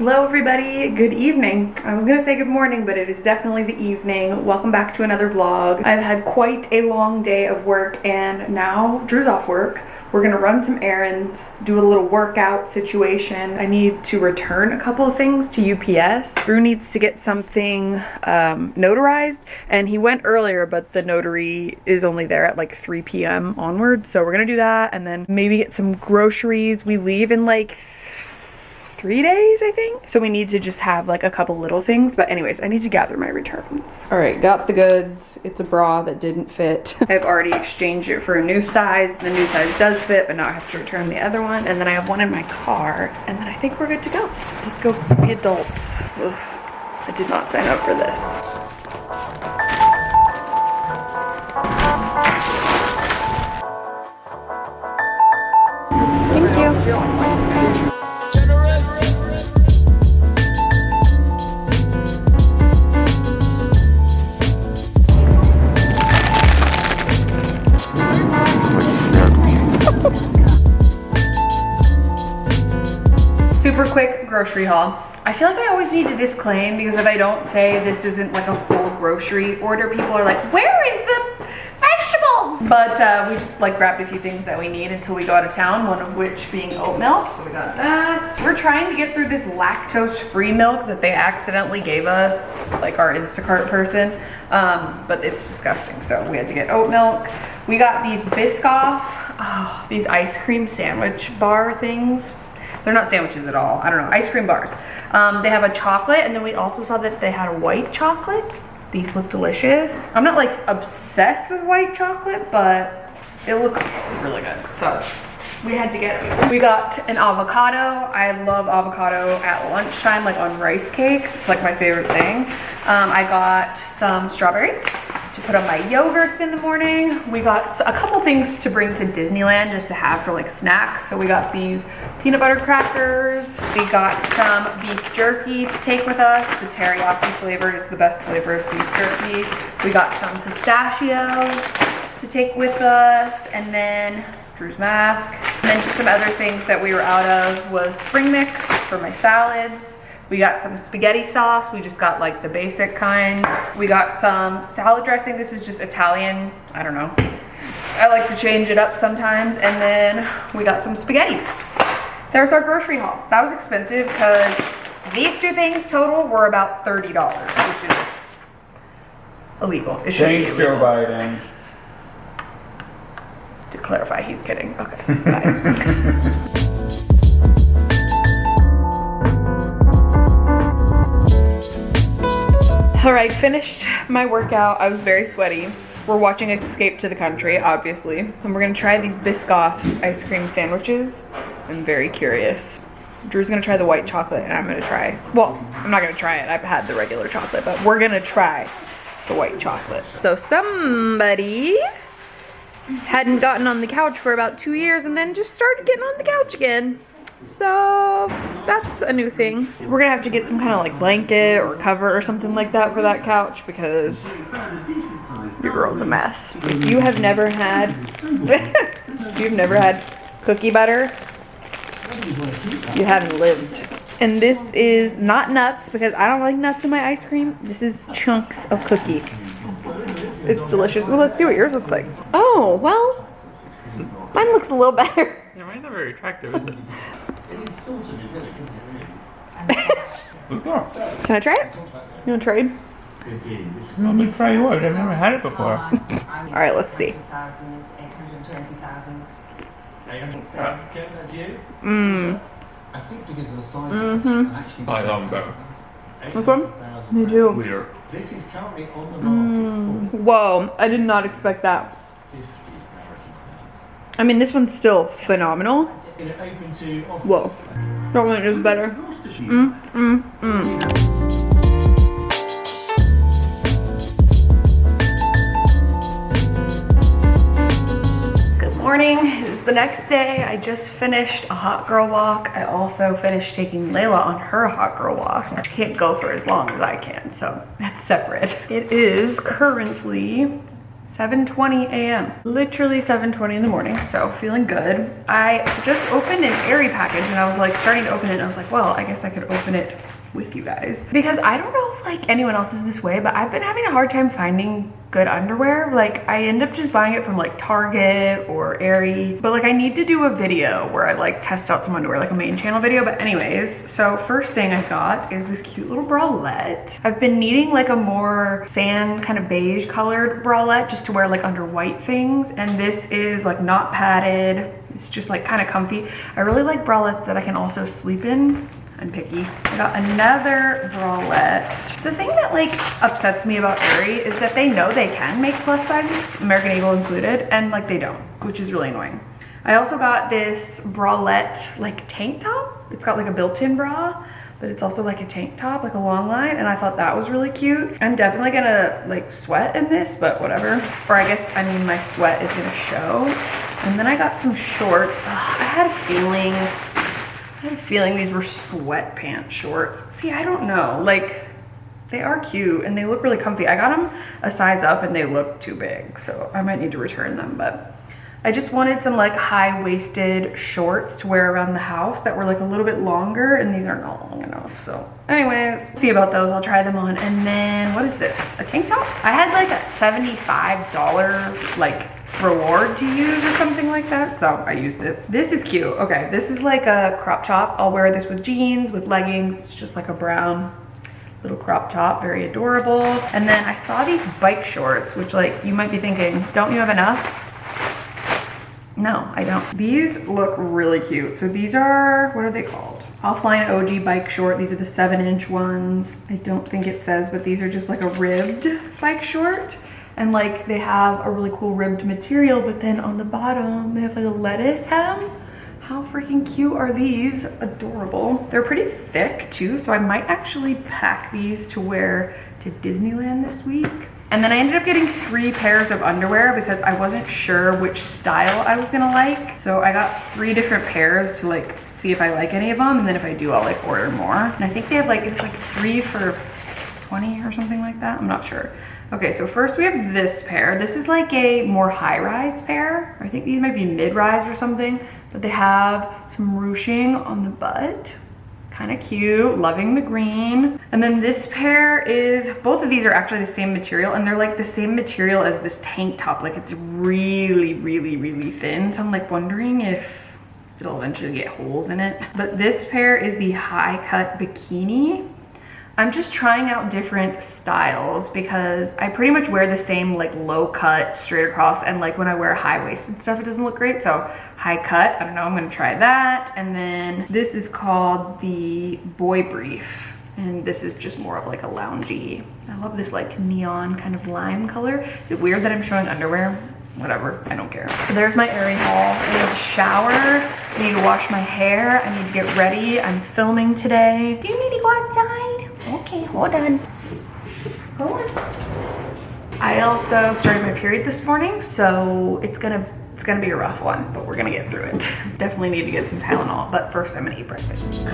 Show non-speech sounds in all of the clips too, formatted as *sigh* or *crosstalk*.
Hello everybody, good evening. I was gonna say good morning, but it is definitely the evening. Welcome back to another vlog. I've had quite a long day of work and now Drew's off work. We're gonna run some errands, do a little workout situation. I need to return a couple of things to UPS. Drew needs to get something um, notarized and he went earlier, but the notary is only there at like 3 p.m. onwards. So we're gonna do that and then maybe get some groceries. We leave in like three days, I think. So we need to just have like a couple little things. But anyways, I need to gather my returns. All right, got the goods. It's a bra that didn't fit. *laughs* I've already exchanged it for a new size. The new size does fit, but now I have to return the other one. And then I have one in my car. And then I think we're good to go. Let's go be adults. Ugh, I did not sign up for this. Thank grocery haul. I feel like I always need to disclaim because if I don't say this isn't like a full grocery order, people are like, where is the vegetables? But uh, we just like grabbed a few things that we need until we go out of town, one of which being oat milk. So we got that. We're trying to get through this lactose-free milk that they accidentally gave us, like our Instacart person, um, but it's disgusting. So we had to get oat milk. We got these Biscoff, oh, these ice cream sandwich bar things they're not sandwiches at all. I don't know, ice cream bars. Um, they have a chocolate and then we also saw that they had a white chocolate. These look delicious. I'm not like obsessed with white chocolate, but it looks really good. So we had to get. We got an avocado. I love avocado at lunchtime, like on rice cakes. It's like my favorite thing. Um, I got some strawberries to put on my yogurts in the morning. We got a couple things to bring to Disneyland just to have for like snacks. So we got these peanut butter crackers. We got some beef jerky to take with us. The teriyaki flavor is the best flavor of beef jerky. We got some pistachios to take with us. And then Drew's mask. And then just some other things that we were out of was spring mix for my salads. We got some spaghetti sauce. We just got like the basic kind. We got some salad dressing. This is just Italian. I don't know. I like to change it up sometimes. And then we got some spaghetti. There's our grocery haul. That was expensive because these two things total were about $30, which is illegal. It should Thanks, Joe Biden. To clarify, he's kidding. Okay, *laughs* bye. All right, finished my workout. I was very sweaty. We're watching Escape to the Country, obviously. And we're gonna try these Biscoff ice cream sandwiches. I'm very curious. Drew's gonna try the white chocolate and I'm gonna try, well, I'm not gonna try it. I've had the regular chocolate, but we're gonna try the white chocolate. So somebody hadn't gotten on the couch for about two years and then just started getting on the couch again. So that's a new thing. So we're gonna have to get some kind of like blanket or cover or something like that for that couch because your girl's a mess. If you have never had, *laughs* you've never had cookie butter, you haven't lived. And this is not nuts because I don't like nuts in my ice cream. This is chunks of cookie. It's delicious. Well, let's see what yours looks like. Oh, well, mine looks a little better. Yeah, mine's not very attractive, is it? It is sort of idyllic, isn't? Can I try it? You want to trade? It is. Let me try yours. I've never had it before. *laughs* All right, let's see. 820,000. Ken, that's you? Mmm. I think because of the size of it, and actually... I love them. This one? 800,000 Me too. Weird. This is currently on the market Mm. Whoa, I did not expect that. I mean, this one's still phenomenal. pounds. You know, open to offers. Whoa, that one is better. Gloucestershire. Mm, mm, mm. Morning, it is the next day. I just finished a hot girl walk. I also finished taking Layla on her hot girl walk. She can't go for as long as I can, so that's separate. It is currently 7.20 a.m. Literally 7.20 in the morning, so feeling good. I just opened an Aerie package and I was like starting to open it and I was like, well, I guess I could open it with you guys. Because I don't know if like anyone else is this way, but I've been having a hard time finding good underwear. Like I end up just buying it from like Target or Aerie. But like I need to do a video where I like test out some underwear, like a main channel video. But anyways, so first thing I got is this cute little bralette. I've been needing like a more sand kind of beige colored bralette just to wear like under white things. And this is like not padded. It's just like kind of comfy. I really like bralettes that I can also sleep in I'm picky. I got another bralette. The thing that like upsets me about Aerie is that they know they can make plus sizes, American Eagle included, and like they don't, which is really annoying. I also got this bralette like tank top. It's got like a built-in bra, but it's also like a tank top, like a long line, and I thought that was really cute. I'm definitely gonna like sweat in this, but whatever. Or I guess, I mean, my sweat is gonna show. And then I got some shorts. Ugh, I had a feeling I had a feeling these were sweatpants shorts. See, I don't know. Like, they are cute and they look really comfy. I got them a size up and they look too big, so I might need to return them, but I just wanted some like high-waisted shorts to wear around the house that were like a little bit longer and these are not long enough. So anyways, see about those. I'll try them on. And then what is this? A tank top? I had like a $75 like reward to use or something like that. So I used it. This is cute. Okay, this is like a crop top. I'll wear this with jeans, with leggings. It's just like a brown little crop top, very adorable. And then I saw these bike shorts, which like you might be thinking, don't you have enough? No, I don't. These look really cute. So these are, what are they called? Offline OG bike short. These are the seven inch ones. I don't think it says, but these are just like a ribbed bike short and like they have a really cool ribbed material but then on the bottom they have like a lettuce hem how freaking cute are these adorable they're pretty thick too so i might actually pack these to wear to disneyland this week and then I ended up getting three pairs of underwear because I wasn't sure which style I was gonna like. So I got three different pairs to like see if I like any of them. And then if I do, I'll like order more. And I think they have like, it's like three for 20 or something like that. I'm not sure. Okay, so first we have this pair. This is like a more high-rise pair. I think these might be mid-rise or something, but they have some ruching on the butt. Kind of cute, loving the green. And then this pair is, both of these are actually the same material and they're like the same material as this tank top. Like it's really, really, really thin. So I'm like wondering if it'll eventually get holes in it. But this pair is the high cut bikini. I'm just trying out different styles because I pretty much wear the same like low cut straight across and like when I wear high waisted stuff it doesn't look great so high cut I don't know I'm gonna try that and then this is called the boy brief and this is just more of like a loungy I love this like neon kind of lime color is it weird that I'm showing underwear whatever, I don't care. So there's my Aerie haul. I need to shower, I need to wash my hair, I need to get ready. I'm filming today. Do you need to go outside? Okay, hold on. Hold on. I also started my period this morning, so it's gonna it's gonna be a rough one, but we're gonna get through it. *laughs* Definitely need to get some Tylenol, but first I'm gonna eat breakfast.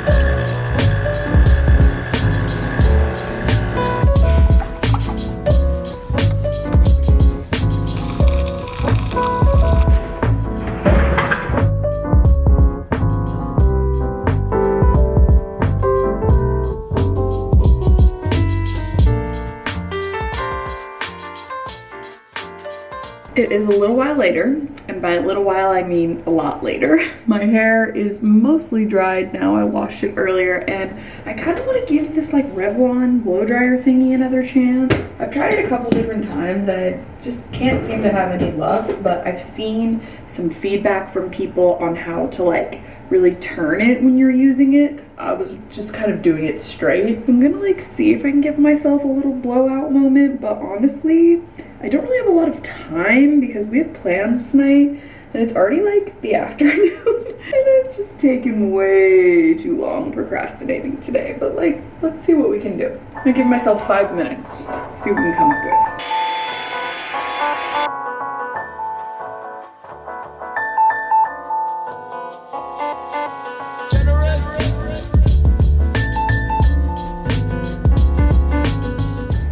It is a little while later, and by a little while I mean a lot later. *laughs* My hair is mostly dried now. I washed it earlier, and I kind of want to give this like Revlon blow dryer thingy another chance. I've tried it a couple different times, and I just can't seem to have any luck, but I've seen some feedback from people on how to like really turn it when you're using it because I was just kind of doing it straight. I'm gonna like see if I can give myself a little blowout moment, but honestly, I don't really have a lot of time because we have plans tonight and it's already like the *laughs* afternoon and it's just taken way too long procrastinating today. But like, let's see what we can do. I'm gonna give myself five minutes, see what we can come up with.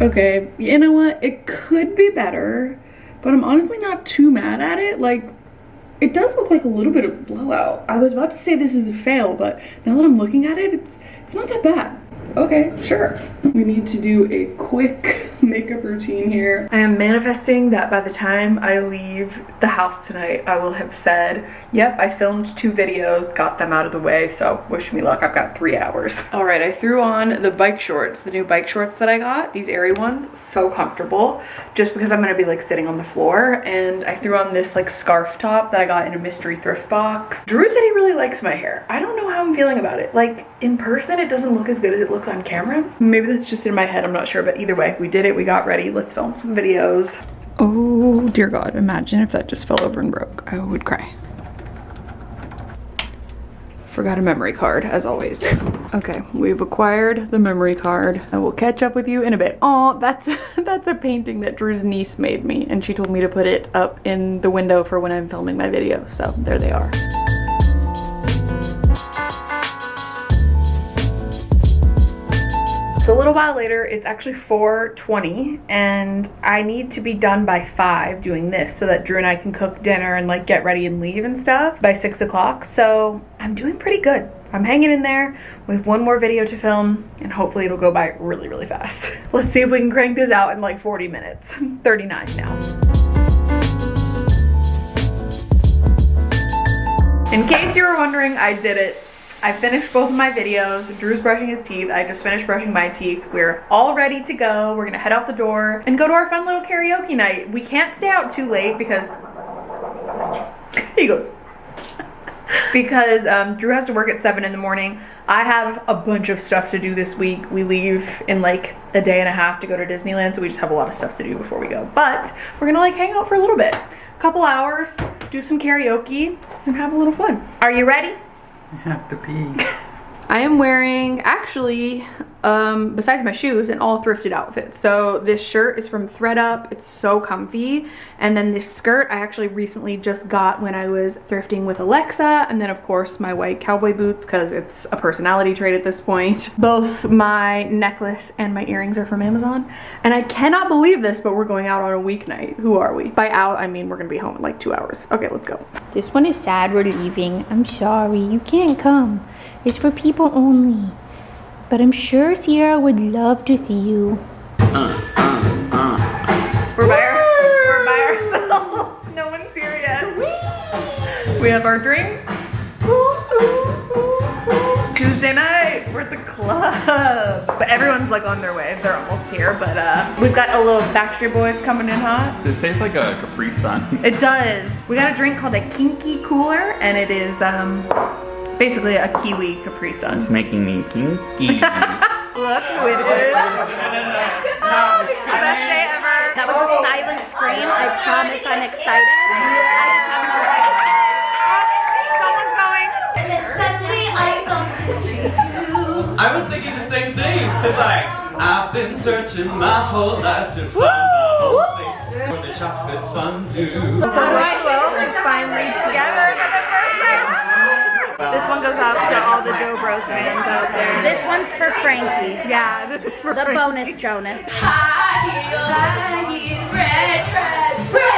Okay, you know what? It could be better, but I'm honestly not too mad at it. Like, it does look like a little bit of blowout. I was about to say this is a fail, but now that I'm looking at it, it's it's not that bad. Okay, sure. We need to do a quick *laughs* makeup routine here. I am manifesting that by the time I leave the house tonight, I will have said, yep, I filmed two videos, got them out of the way, so wish me luck, I've got three hours. All right, I threw on the bike shorts, the new bike shorts that I got, these Aerie ones, so comfortable, just because I'm gonna be like sitting on the floor, and I threw on this like scarf top that I got in a mystery thrift box. Drew said he really likes my hair. I don't know how I'm feeling about it. Like, in person, it doesn't look as good as it looks on camera. Maybe that's just in my head, I'm not sure, but either way, we did it, we got ready, let's film some videos. Oh dear God, imagine if that just fell over and broke. I would cry. Forgot a memory card, as always. *laughs* Okay, we've acquired the memory card. I will catch up with you in a bit. Oh, that's *laughs* that's a painting that Drew's niece made me, and she told me to put it up in the window for when I'm filming my video. So there they are. While later, it's actually 4.20 and I need to be done by 5 doing this so that Drew and I can cook dinner and like get ready and leave and stuff by 6 o'clock. So I'm doing pretty good. I'm hanging in there. We have one more video to film and hopefully it'll go by really, really fast. *laughs* Let's see if we can crank this out in like 40 minutes. *laughs* 39 now. In case you were wondering, I did it. I finished both of my videos. Drew's brushing his teeth. I just finished brushing my teeth. We're all ready to go. We're gonna head out the door and go to our fun little karaoke night. We can't stay out too late because *laughs* he goes. *laughs* because um, Drew has to work at 7 in the morning. I have a bunch of stuff to do this week. We leave in like a day and a half to go to Disneyland, so we just have a lot of stuff to do before we go. But we're gonna like hang out for a little bit. A couple hours, do some karaoke, and have a little fun. Are you ready? I have to pee. *laughs* I am wearing, actually, um, besides my shoes, an all thrifted outfit. So this shirt is from thredUP. It's so comfy. And then this skirt I actually recently just got when I was thrifting with Alexa. And then of course my white cowboy boots because it's a personality trait at this point. *laughs* Both my necklace and my earrings are from Amazon. And I cannot believe this, but we're going out on a weeknight. Who are we? By out, I mean we're gonna be home in like two hours. Okay, let's go. This one is sad we're leaving. I'm sorry, you can't come. It's for people only. But I'm sure Sierra would love to see you. We're by, our, we're by ourselves. *laughs* No one's here yet. We have our drinks. Tuesday night, we're at the club. But everyone's like on their way. They're almost here. But uh, we've got a little Backstreet Boys coming in hot. This tastes like a Capri Sun. It does. We got a drink called a Kinky Cooler, and it is um, basically a kiwi Capri Sun. It's making me kinky. *laughs* Look who it is. Oh, this is the best day ever. That was a silent scream. I promise I'm excited. Someone's going. And then suddenly I bumped into you. I was thinking the same thing. It's like, I've been searching my whole life to find the whole place for the chocolate fondue. So like Wells is finally together for the first time. This one goes out to all the Jo Bros fans out there. This one's for Frankie. yeah, this is for The Frankie. bonus Jonas. High heels, high heels, red dress, red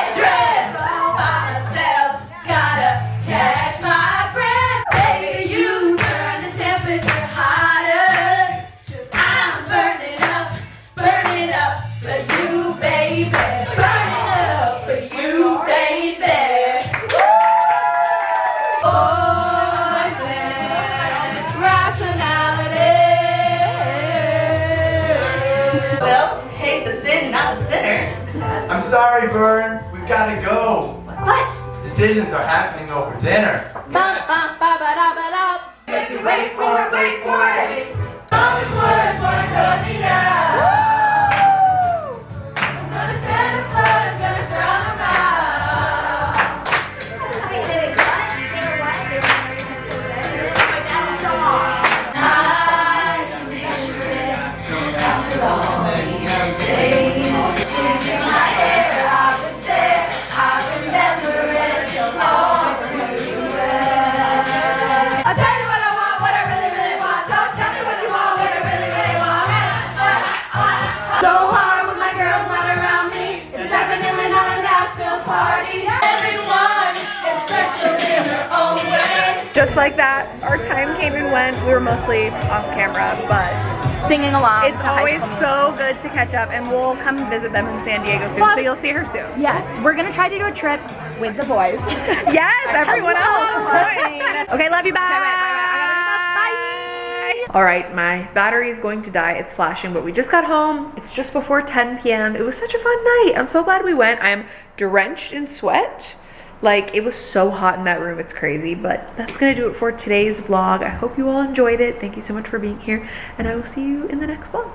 I'm sorry, Vern. We've got to go. What? Decisions are happening over dinner. Bum, bum, ba, ba, da, ba, da. Wait for it, wait for it. Like that, our time came and went. We were mostly off camera, but Singing along. it's always so good to catch up, and we'll come visit them in San Diego soon. Fun. So you'll see her soon. Yes, we're gonna try to do a trip with the boys. *laughs* Yes, *laughs* everyone else. Okay, love you. Bye. bye, bye, bye. All right, my battery is going to die. It's flashing, but we just got home. It's just before 10 p.m. It was such a fun night. I'm so glad we went. I am drenched in sweat. Like, it was so hot in that room. It's crazy, but that's to do it for today's vlog. I hope you all enjoyed it. Thank you so much for being here, and I will see you in the next vlog.